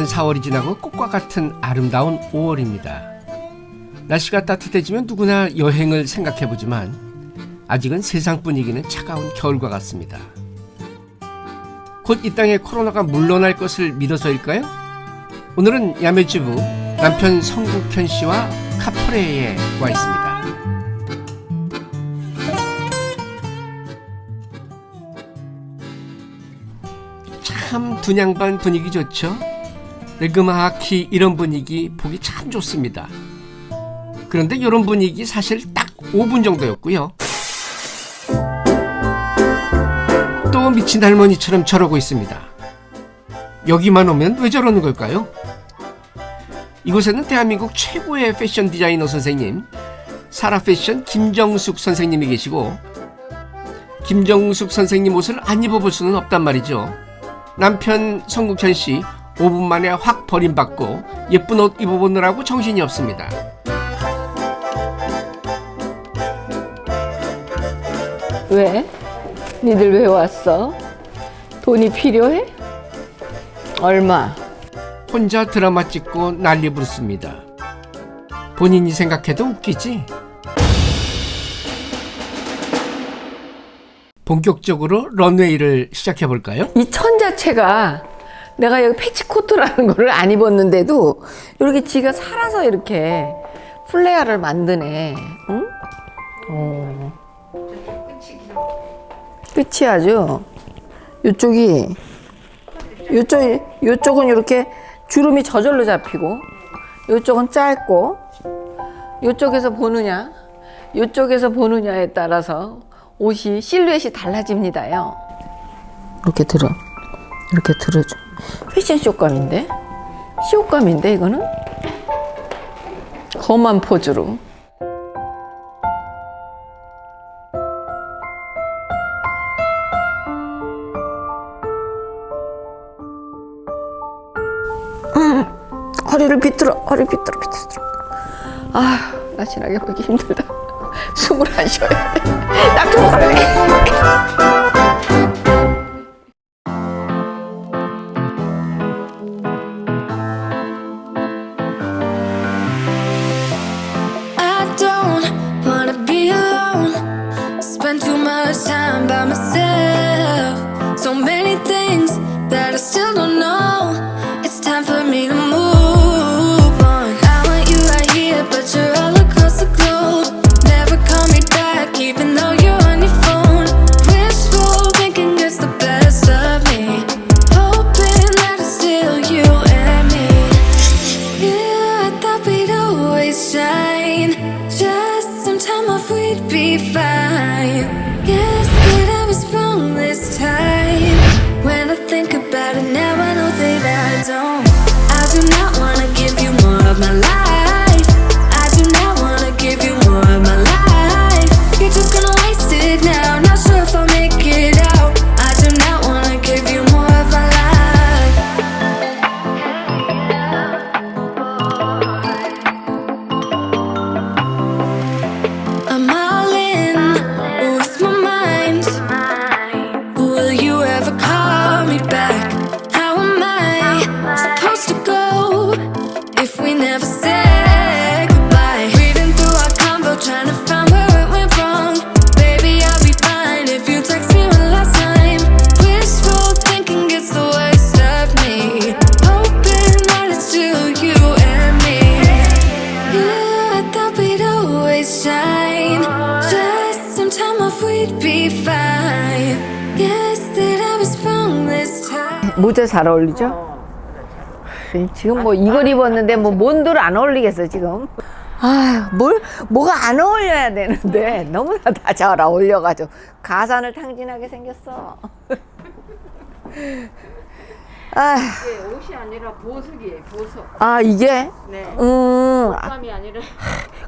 잔인한 4월이 지나고 꽃과 같은 아름다운 5월입니다. 날씨가 따뜻해지면 누구나 여행을 생각해보지만 아직은 세상 분위기는 차가운 겨울과 같습니다. 곧 이 땅에 코로나가 물러날 것을 믿어서일까요? 오늘은 야매주부 남편 성국현 씨와 카프레에 와 있습니다. 참 분양반 분위기 좋죠? 레그마하키 이런 분위기 보기 참 좋습니다. 그런데 이런 분위기 사실 딱 5분 정도였고요. 또 미친 할머니처럼 저러고 있습니다. 여기만 오면 왜 저러는 걸까요? 이곳에는 대한민국 최고의 패션 디자이너 선생님, 사라 패션 김정숙 선생님이 계시고, 김정숙 선생님 옷을 안 입어볼 수는 없단 말이죠. 남편 성국현 씨 5분 만에 확 버림받고 예쁜 옷 입어보느라고 정신이 없습니다. 왜? 니들 왜 왔어? 돈이 필요해? 얼마? 혼자 드라마 찍고 난리 부르습니다. 본인이 생각해도 웃기지? 본격적으로 런웨이를 시작해 볼까요? 이 천 자체가 내가 여기 페티코트라는 거를 안 입었는데도 이렇게 지가 살아서 이렇게 플레어를 만드네. 응? 어. 끝이 아주 이쪽이 이쪽 이쪽은 이렇게 주름이 저절로 잡히고 이쪽은 짧고 이쪽에서 보느냐 이쪽에서 보느냐에 따라서 옷이 실루엣이 달라집니다요. 이렇게 들어 이렇게 들어줘. 패션 쇼감인데? 쇼감인데 이거는? 험한 포즈로. 음, 허리를 비틀어 허리 비틀어 비틀어. 아 나지나게 보기 힘들다. 숨을 안 쉬어야 돼딱좀 걸래 fine. Guess that I was wrong this time. When I think about it now, 모자 잘 어울리죠? 지금 뭐 이걸 입었는데 뭐 뭔들 안 어울리겠어 지금 아뭘 뭐가 안 어울려야 되는데 너무나 다 잘 어울려가지고 가산을 탕진하게 생겼어 아, 이게 옷이 아니라 보석이에요, 보석. 아 이게 네. 음 아, 땀이 아니라.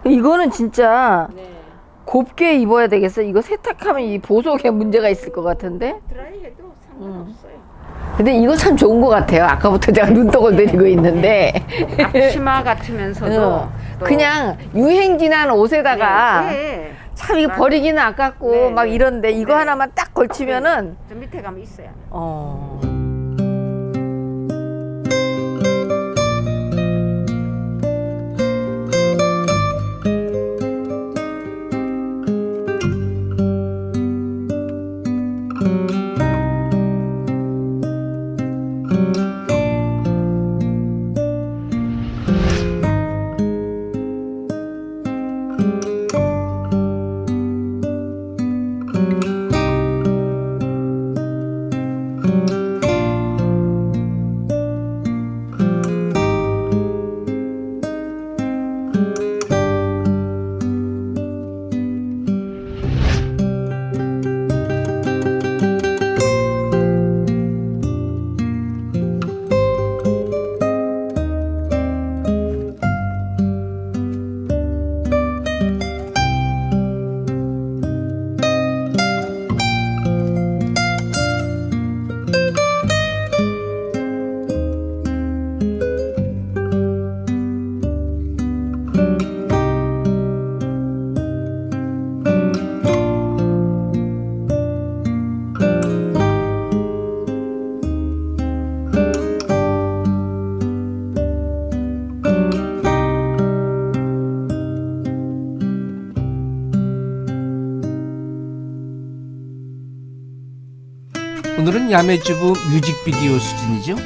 이거는 진짜 네. 곱게 입어야 되겠어 이거 세탁하면 이 보석에 문제가 있을 것 같은데 드라이 해도 상관없어요. 근데 이거 참 좋은 것 같아요 아까부터 제가 눈독을 들이고 있는데 앞치마 같으면서도. 어, 또- 그냥 유행 지난 옷에다가 네, 네. 참 이거. 버리기는 아깝고 네, 막 네. 이런데 이거 네. 하나만 딱 걸치면은 저 밑에 가면 있어요. 어. 오늘은 야매주부 뮤직비디오 수준이죠.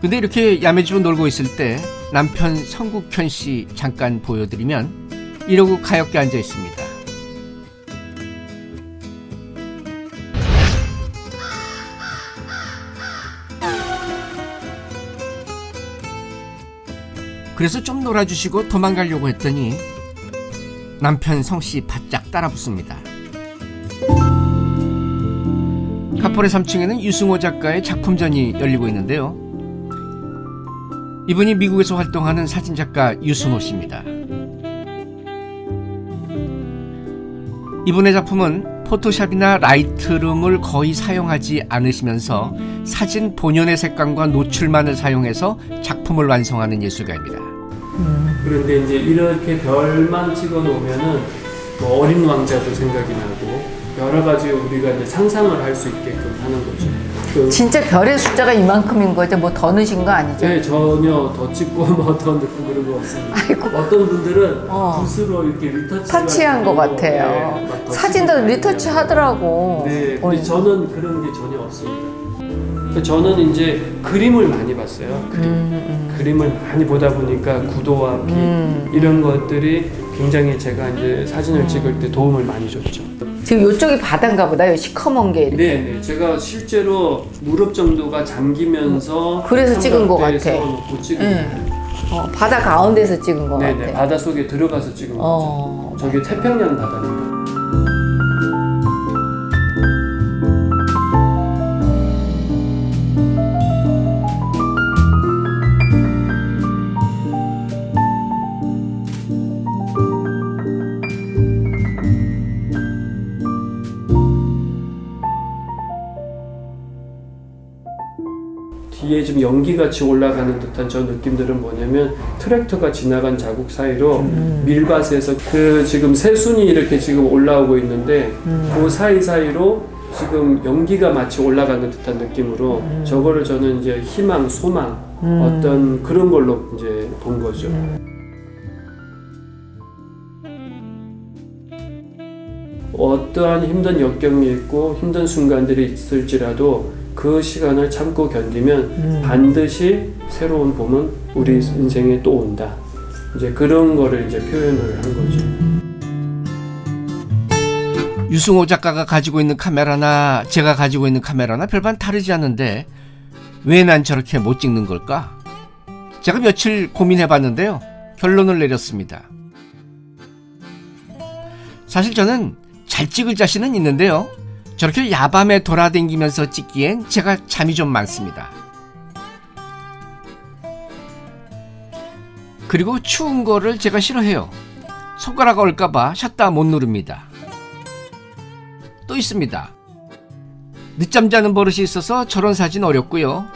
근데 이렇게 야매주부 놀고 있을 때 남편 성국현 씨 잠깐 보여드리면 이러고 가엾게 앉아 있습니다. 그래서 좀 놀아주시고 도망가려고 했더니 남편 성씨 바짝 따라 붙습니다. 카폴의 3층에는 유승호 작가의 작품전이 열리고 있는데요. 이분이 미국에서 활동하는 사진작가 유승호 씨입니다. 이분의 작품은 포토샵이나 라이트룸을 거의 사용하지 않으시면서 사진 본연의 색감과 노출만을 사용해서 작품을 완성하는 예술가입니다. 그런데 이제 이렇게 별만 찍어 놓으면은 뭐 어린 왕자도 생각이 나고 여러 가지 우리가 이제 상상을 할 수 있게끔 하는 거죠. 그, 진짜 별의 숫자가 이만큼인 거죠? 뭐 더 넣으신 거 아니죠? 네, 전혀 더 찍고 뭐더 넣고 그런 거 없습니다. 아이고. 어떤 분들은 어. 붓으로 이렇게 리터치 터치한 것 같아요. 사진도 리터치 하더라고. 네, 어, 근데 저는 그런 게 전혀 없습니다. 그 저는 이제 그림을 많이 봤어요. 그림. 그림을 많이 보다 보니까 구도와 빛 음. 이런 것들이 굉장히 제가 이제 사진을 찍을 때 도움을 많이 줬죠. 지금 이쪽이 바다인가 보다. 요 시커먼 게 이렇게. 네, 네. 제가 실제로 무릎 정도가 잠기면서 그래서 찍은 것 같아. 찍은 네. 어, 바다 가운데서 찍은 것 네, 네. 같아. 바다 속에 들어가서 찍은 거죠. 어. 저기 태평양 바다입니다. 뒤에 좀 연기같이 올라가는 듯한 저 느낌들은 뭐냐면 트랙터가 지나간 자국 사이로 밀밭에서 그 지금 새순이 이렇게 지금 올라오고 있는데 그 사이사이로 지금 연기가 마치 올라가는 듯한 느낌으로 저거를 저는 이제 희망, 소망 어떤 그런 걸로 이제 본 거죠. 어떠한 힘든 역경이 있고 힘든 순간들이 있을지라도 그 시간을 참고 견디면 반드시 새로운 봄은 우리 인생에 또 온다. 이제 그런 거를 이제 표현을 한 거죠. 유승호 작가가 가지고 있는 카메라나 제가 가지고 있는 카메라나 별반 다르지 않은데 왜 난 저렇게 못 찍는 걸까? 제가 며칠 고민해 봤는데요. 결론을 내렸습니다. 사실 저는 잘 찍을 자신은 있는데요. 저렇게 야밤에 돌아다니면서 찍기엔 제가 잠이 좀 많습니다. 그리고 추운 거를 제가 싫어해요. 손가락 얼까봐 샷다 못 누릅니다. 또 있습니다. 늦잠 자는 버릇이 있어서 저런 사진 어렵고요.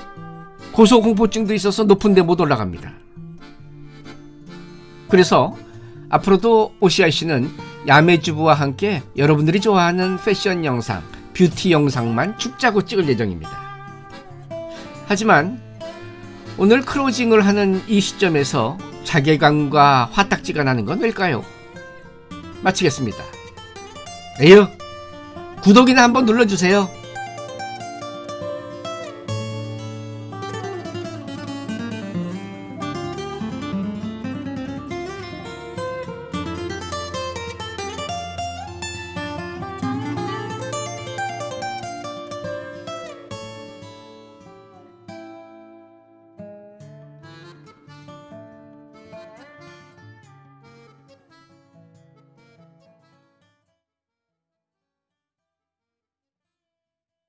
고소공포증도 있어서 높은 데 못 올라갑니다. 그래서 앞으로도 오시아 씨는 야매주부와 함께 여러분들이 좋아하는 패션 영상, 뷰티 영상만 죽자고 찍을 예정입니다. 하지만 오늘 클로징을 하는 이 시점에서 자괴감과 화딱지가 나는 건 왜일까요? 마치겠습니다. 에휴, 구독이나 한번 눌러주세요.